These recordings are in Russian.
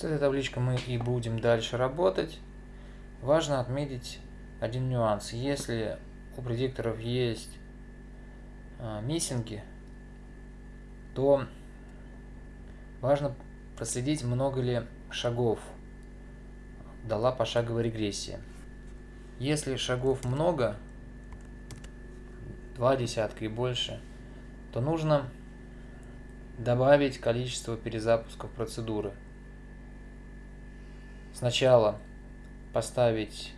С этой табличкой мы и будем дальше работать. Важно отметить один нюанс. Если у предикторов есть а, миссинги, то важно проследить, много ли шагов дала пошаговая регрессия. Если шагов много, два десятка и больше, то нужно добавить количество перезапусков процедуры. Сначала поставить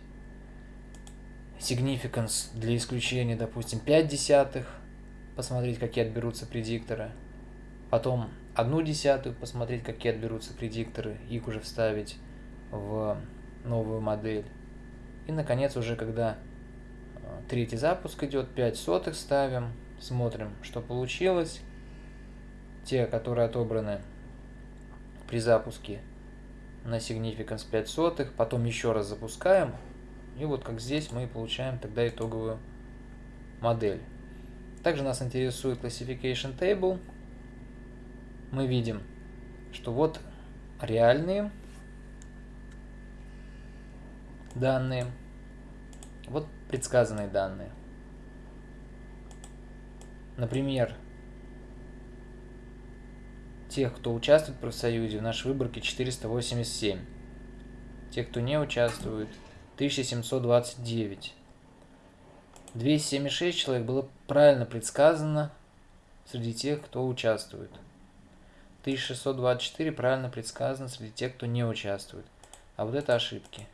significance для исключения, допустим, 5 десятых, посмотреть, какие отберутся предикторы. Потом одну десятую, посмотреть, какие отберутся предикторы, их уже вставить в новую модель. И, наконец, уже когда э, третий запуск идет, 5 сотых ставим, смотрим, что получилось. Те, которые отобраны при запуске на significance 5 сотых, потом еще раз запускаем, и вот как здесь мы получаем тогда итоговую модель. Также нас интересует classification table. Мы видим, что вот реальные данные, вот предсказанные данные. Например, тех, кто участвует в профсоюзе, в нашей выборке 487. Те, кто не участвует, 1729. 276 человек было правильно предсказано среди тех, кто участвует. 1624 правильно предсказано среди тех, кто не участвует. А вот это ошибки.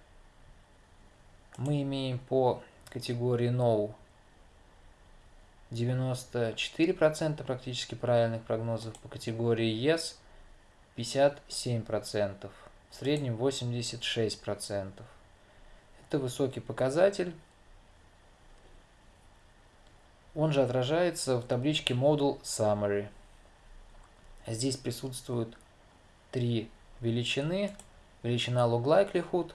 Мы имеем по категории No 94% практически правильных прогнозов, по категории Yes 57%, в среднем 86%. Это высокий показатель. Он же отражается в табличке Model Summary. Здесь присутствуют три величины. Величина Log Likelihood.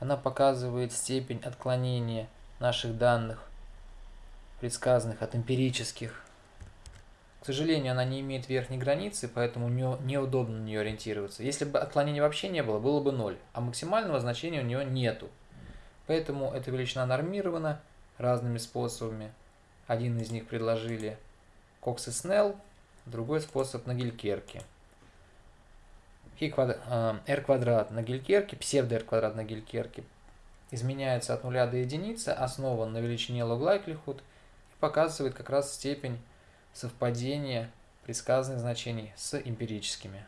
Она показывает степень отклонения наших данных, предсказанных от эмпирических. К сожалению, она не имеет верхней границы, поэтому неудобно на нее ориентироваться. Если бы отклонения вообще не было, было бы 0, а максимального значения у нее нету. Поэтому эта величина нормирована разными способами. Один из них предложили Кокс и Снелл, другой способ на Гелькерке. Э, r квадрат на Гелькерке, псевдо r квадрат на Гелькерке изменяется от нуля до единицы, основан на величине log likelihood и показывает как раз степень совпадения предсказанных значений с эмпирическими.